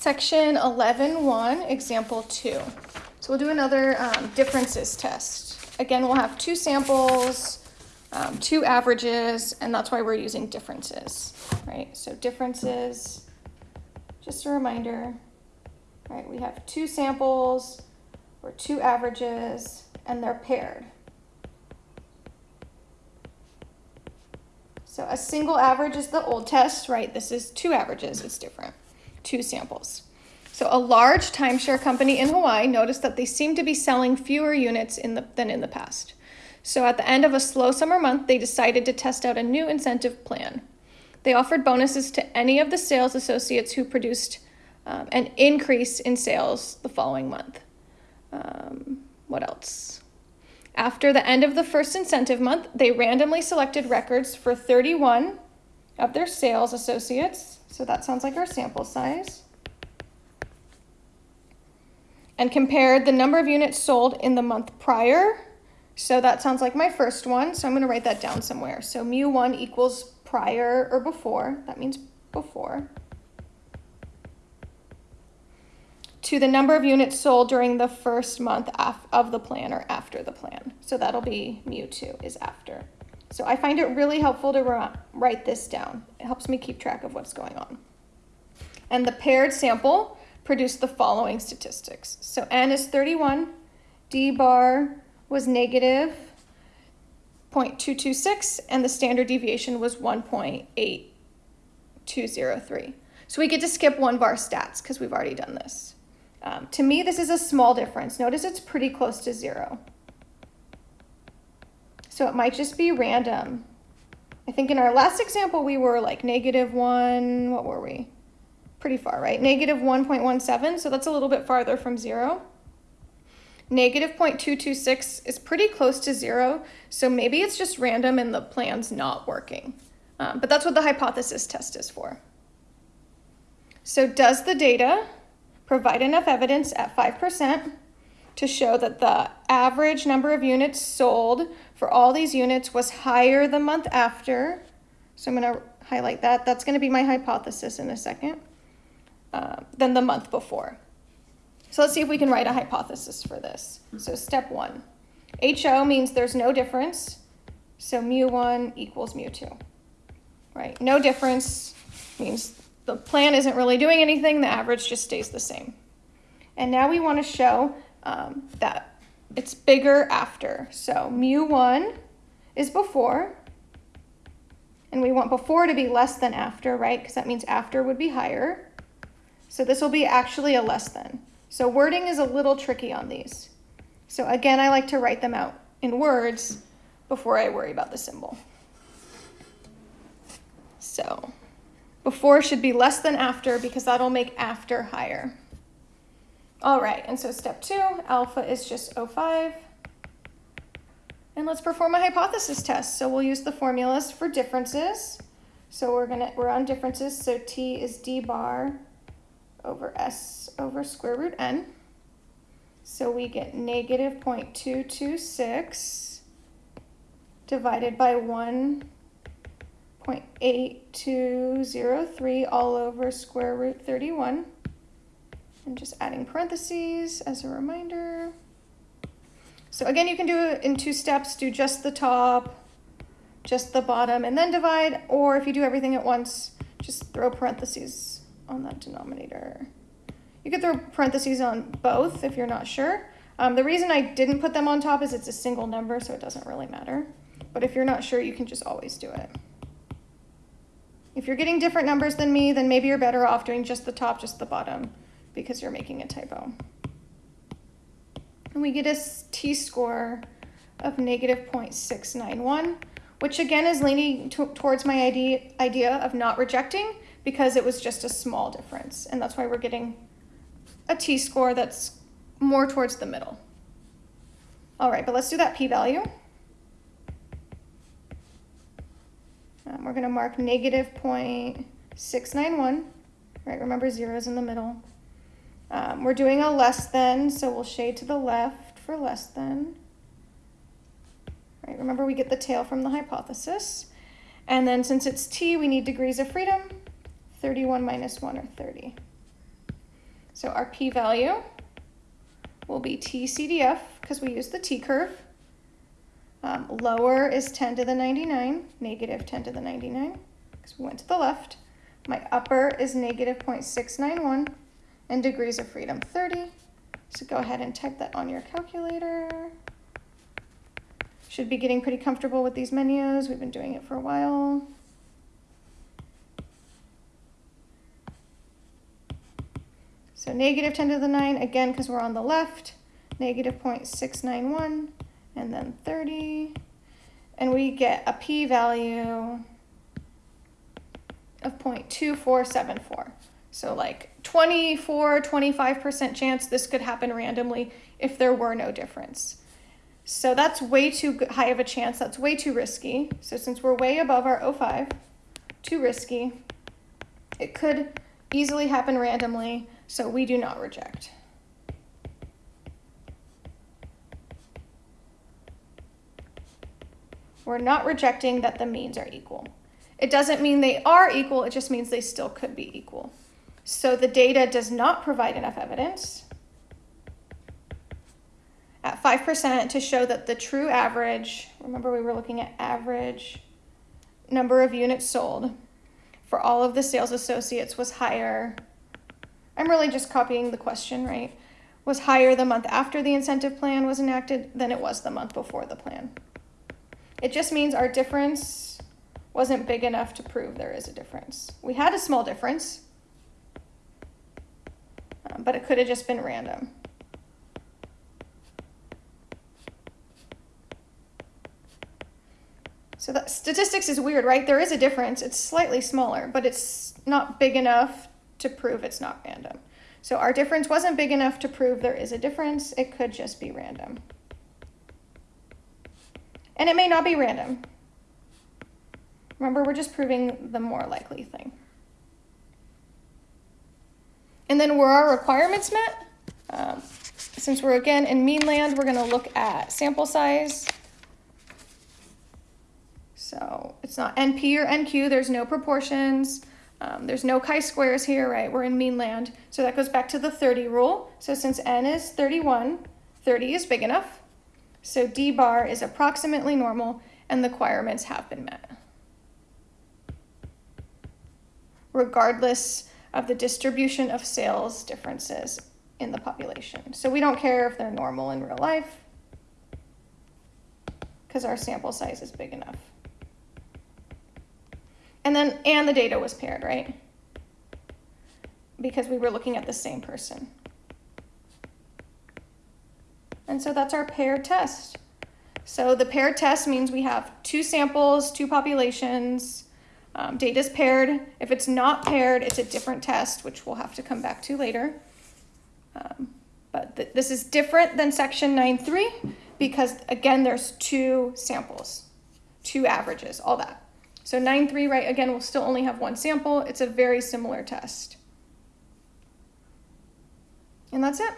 Section 11.1, example 2. So we'll do another um, differences test. Again, we'll have two samples, um, two averages, and that's why we're using differences, right? So differences, just a reminder, right? We have two samples or two averages, and they're paired. So a single average is the old test, right? This is two averages, it's different two samples. So a large timeshare company in Hawaii noticed that they seemed to be selling fewer units in the, than in the past. So at the end of a slow summer month, they decided to test out a new incentive plan. They offered bonuses to any of the sales associates who produced um, an increase in sales the following month. Um, what else? After the end of the first incentive month, they randomly selected records for 31 of their sales associates so that sounds like our sample size. And compared the number of units sold in the month prior. So that sounds like my first one. So I'm going to write that down somewhere. So mu1 equals prior or before. That means before. To the number of units sold during the first month of the plan or after the plan. So that'll be mu2 is after. So I find it really helpful to write this down. It helps me keep track of what's going on. And the paired sample produced the following statistics. So N is 31, D bar was negative 0.226, and the standard deviation was 1.8203. So we get to skip one var stats because we've already done this. Um, to me, this is a small difference. Notice it's pretty close to zero. So it might just be random. I think in our last example, we were like negative one, what were we? Pretty far, right? Negative 1.17, so that's a little bit farther from zero. Negative 0.226 is pretty close to zero, so maybe it's just random and the plan's not working. Um, but that's what the hypothesis test is for. So does the data provide enough evidence at 5% to show that the average number of units sold for all these units was higher the month after. So I'm going to highlight that. That's going to be my hypothesis in a second, uh, than the month before. So let's see if we can write a hypothesis for this. So step one, HO means there's no difference. So mu1 equals mu2, right? No difference means the plan isn't really doing anything. The average just stays the same. And now we want to show um, that it's bigger after. So mu1 is before, and we want before to be less than after, right? Because that means after would be higher. So this will be actually a less than. So wording is a little tricky on these. So again, I like to write them out in words before I worry about the symbol. So before should be less than after because that'll make after higher. All right, and so step two, alpha is just 05. And let's perform a hypothesis test. So we'll use the formulas for differences. So we're gonna we're on differences. So t is d bar over s over square root n. So we get negative 0.226 divided by 1.8203 all over square root 31. I'm just adding parentheses as a reminder. So again, you can do it in two steps. Do just the top, just the bottom, and then divide. Or if you do everything at once, just throw parentheses on that denominator. You could throw parentheses on both if you're not sure. Um, the reason I didn't put them on top is it's a single number, so it doesn't really matter. But if you're not sure, you can just always do it. If you're getting different numbers than me, then maybe you're better off doing just the top, just the bottom because you're making a typo. And we get a t-score of negative 0.691, which again is leaning towards my idea, idea of not rejecting because it was just a small difference. And that's why we're getting a t-score that's more towards the middle. All right, but let's do that p-value. Um, we're going to mark negative 0.691. Right, remember zero is in the middle. Um, we're doing a less than, so we'll shade to the left for less than. Right, remember we get the tail from the hypothesis. And then since it's t, we need degrees of freedom. 31 minus 1 or 30. So our p-value will be TCDF because we use the t-curve. Um, lower is 10 to the 99, negative 10 to the 99, because we went to the left. My upper is negative 0.691, and degrees of freedom 30. So go ahead and type that on your calculator. Should be getting pretty comfortable with these menus. We've been doing it for a while. So negative 10 to the 9, again, because we're on the left, negative 0.691, and then 30. And we get a p-value of 0.2474. So like 24, 25% chance this could happen randomly if there were no difference. So that's way too high of a chance. That's way too risky. So since we're way above our 05, too risky, it could easily happen randomly. So we do not reject. We're not rejecting that the means are equal. It doesn't mean they are equal, it just means they still could be equal. So the data does not provide enough evidence at 5% to show that the true average, remember we were looking at average number of units sold for all of the sales associates was higher I'm really just copying the question, right? Was higher the month after the incentive plan was enacted than it was the month before the plan. It just means our difference wasn't big enough to prove there is a difference. We had a small difference, um, but it could have just been random. So that statistics is weird, right? There is a difference. It's slightly smaller, but it's not big enough to prove it's not random. So our difference wasn't big enough to prove there is a difference. It could just be random. And it may not be random. Remember, we're just proving the more likely thing. And then were our requirements met? Um, since we're again in mean land, we're gonna look at sample size. So it's not NP or NQ, there's no proportions. Um, there's no chi-squares here, right? We're in mean land. So that goes back to the 30 rule. So since n is 31, 30 is big enough. So d bar is approximately normal and the requirements have been met. Regardless of the distribution of sales differences in the population. So we don't care if they're normal in real life because our sample size is big enough. And then, and the data was paired, right? Because we were looking at the same person. And so that's our paired test. So the paired test means we have two samples, two populations, um, data is paired. If it's not paired, it's a different test, which we'll have to come back to later. Um, but th this is different than section 9.3 because, again, there's two samples, two averages, all that. So 9.3, right, again, we'll still only have one sample. It's a very similar test. And that's it.